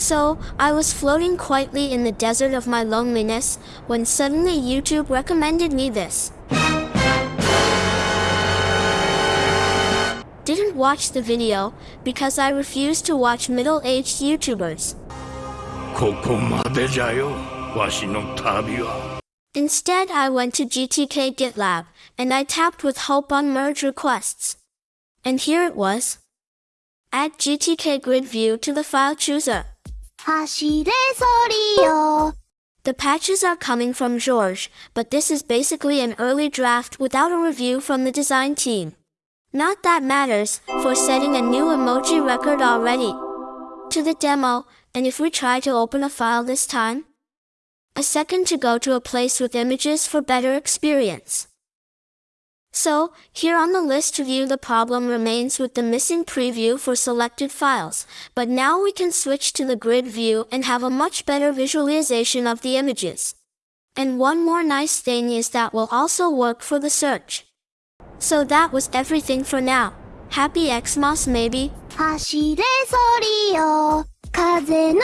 So, I was floating quietly in the desert of my loneliness when suddenly YouTube recommended me this. Didn't watch the video because I refuse to watch middle-aged YouTubers. ここまでじゃよわしの旅は Instead, I went to GTK GitLab and I tapped with hope on merge requests. And here it was. Add GTK grid view to the file chooser. The patches are coming from George, but this is basically an early draft without a review from the design team. Not that matters, for setting a new emoji record already. To the demo, and if we try to open a file this time? A second to go to a place with images for better experience. So, here on the list to view the problem remains with the missing preview for selected files, but now we can switch to the grid view and have a much better visualization of the images. And one more nice thing is that will also work for the search. So that was everything for now. Happy Xmas maybe? 走れソリよ風のよ